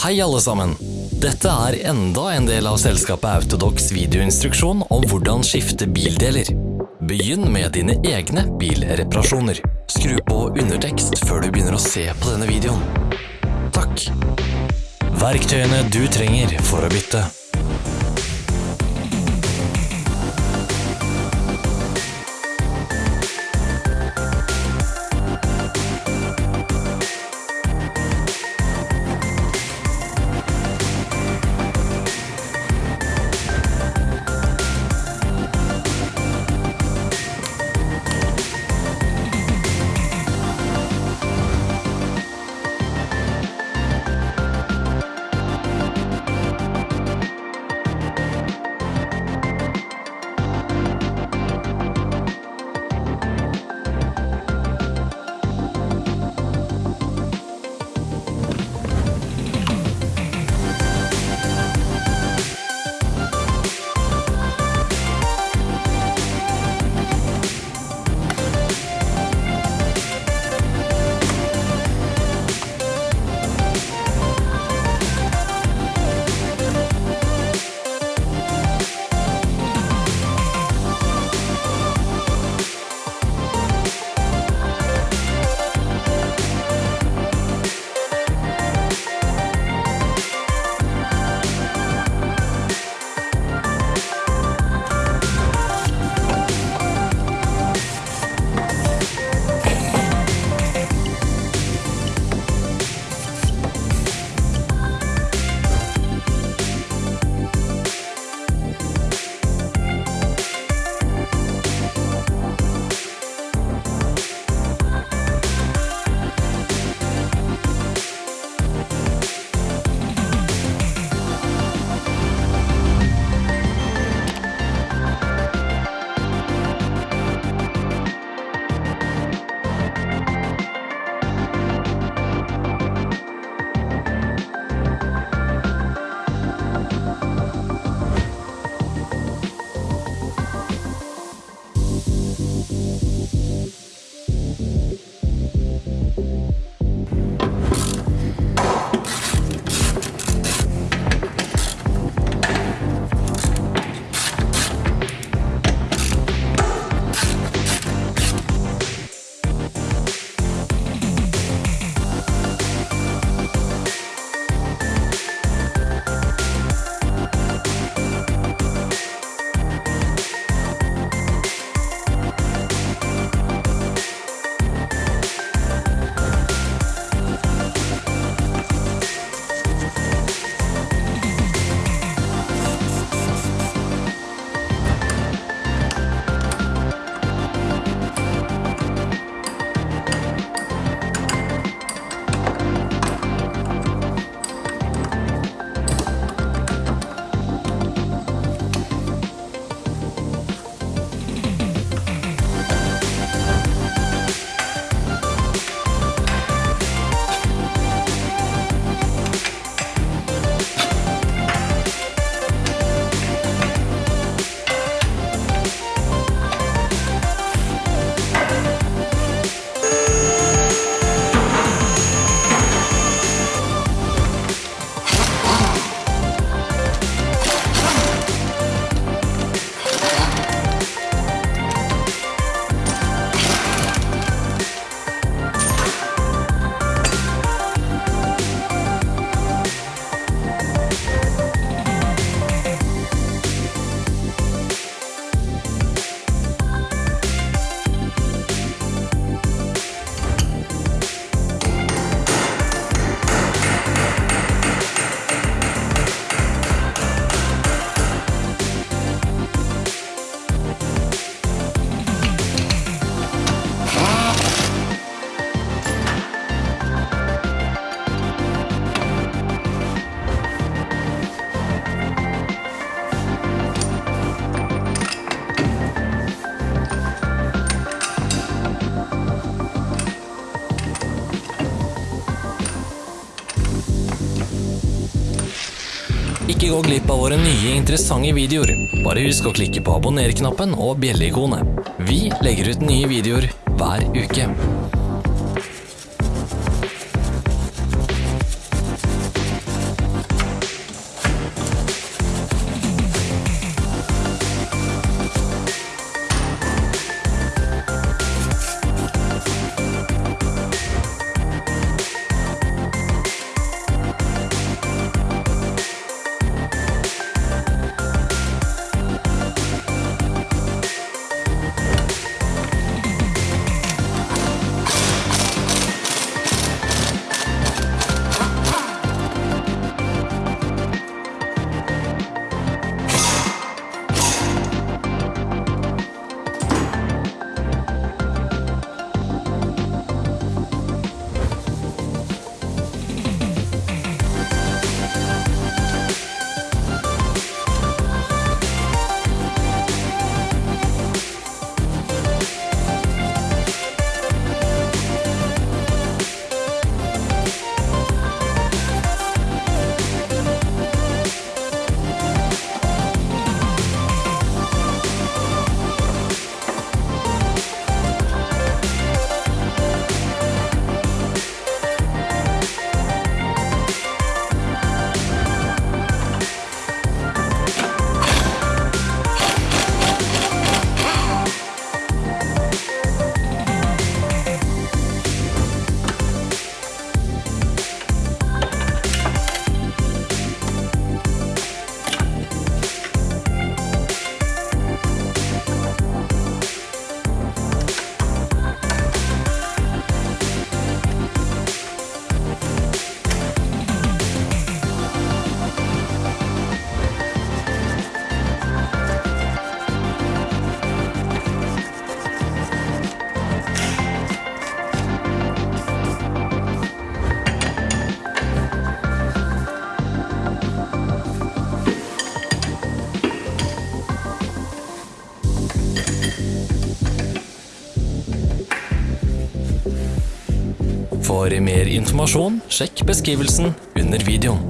Hei alle sammen! Dette er enda en del av selskapet Autodox videoinstruksjon om hvordan skifte bildeler. Begynn med dine egne bilreparasjoner. Skru på undertekst før du begynner å se på denne videoen. Takk! Verktøyene du trenger for å bytte. Gå glipp av våre nye interessante videoer. Bare husk å klikke på abonner-knappen og bjelleikonet. Vi legger ut nye videoer hver uke. Mer informasjon, sjekk beskrivelsen under videoen.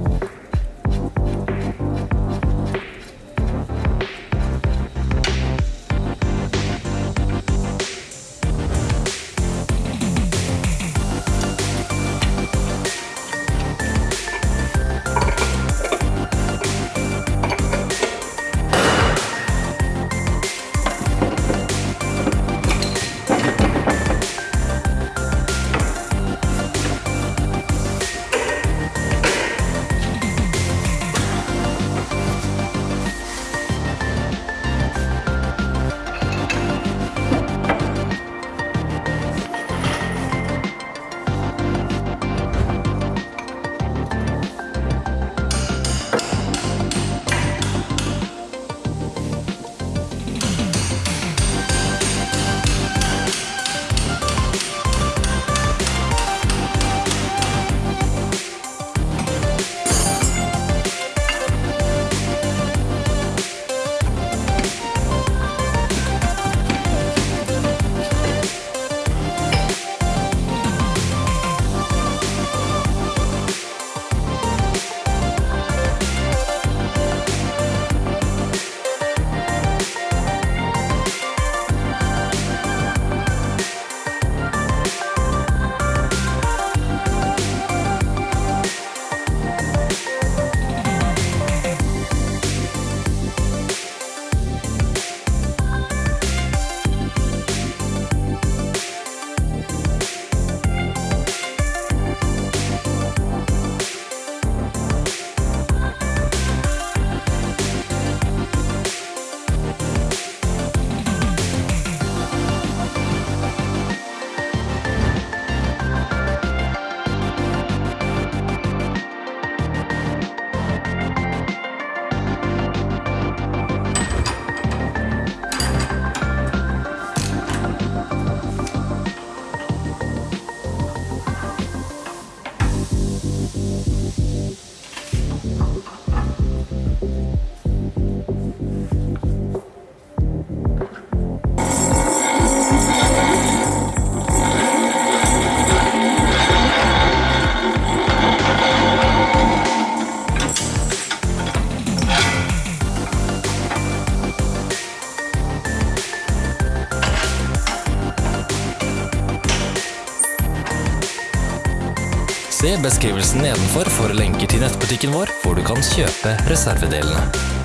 Beskrivelsen nedenfor for lenker til nettbutikken vår, hvor du kan kjøpe reservedelene.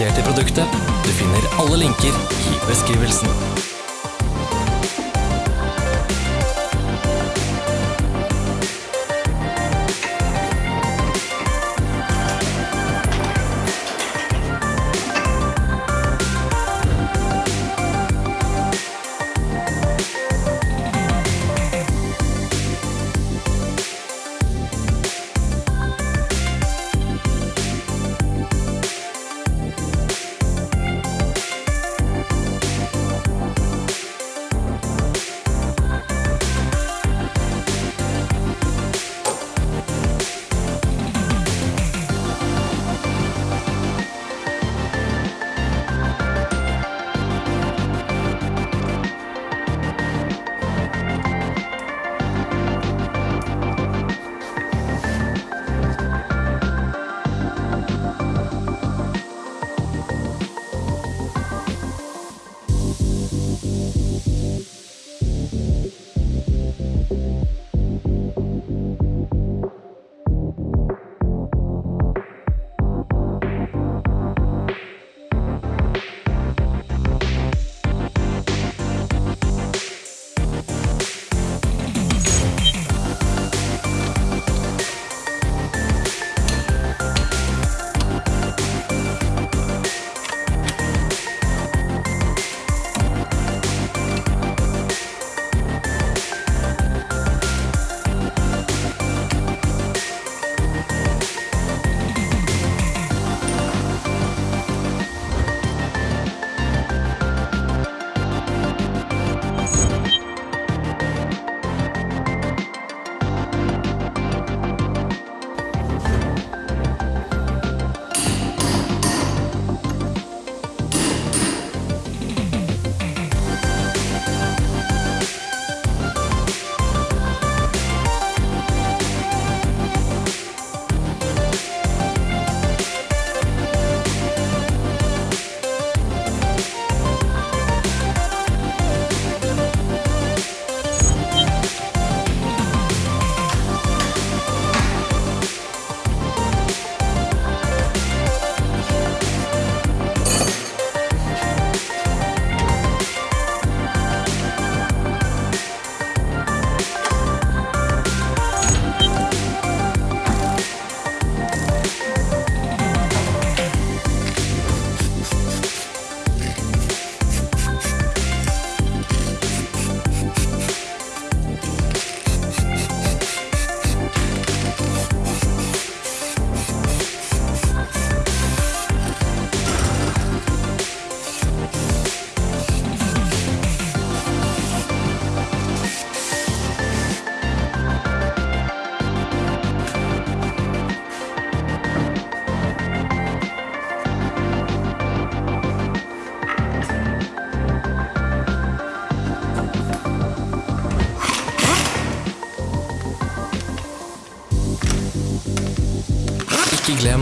Annonsert i produktet. Du finner alle linker i beskrivelsen.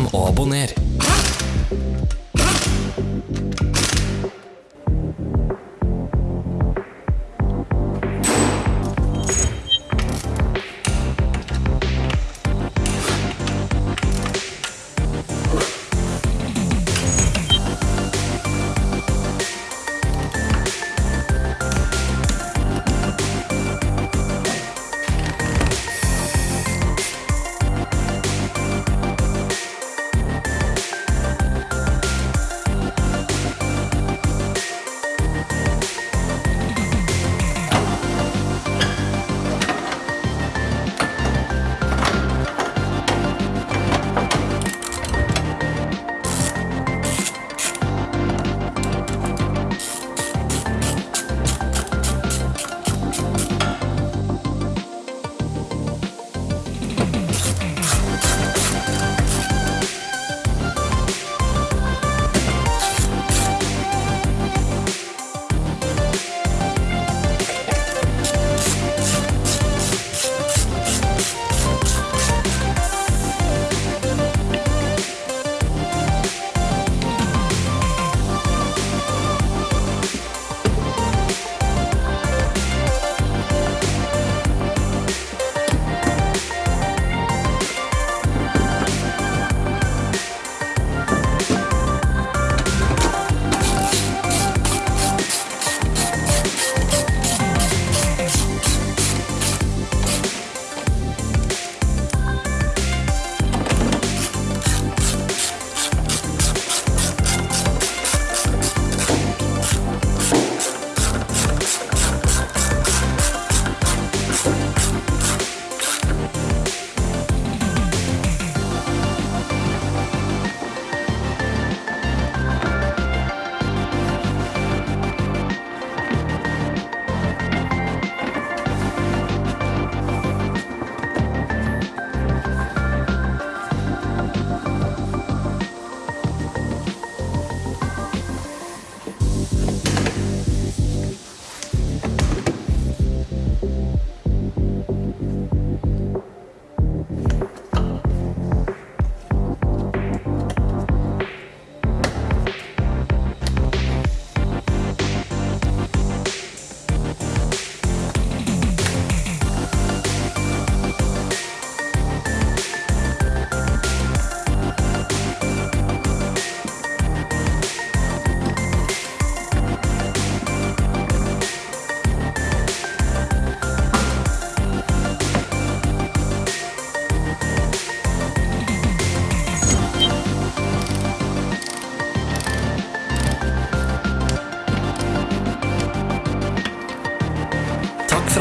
Ikke glem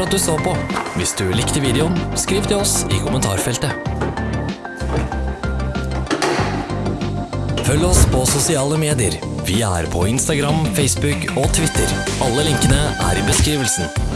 at du så på. Hvis du likte videoen, skriv til oss i kommentarfeltet. Følg oss på sosiale medier. Vi er på Instagram, Facebook og Twitter. Alle linkene er i beskrivelsen.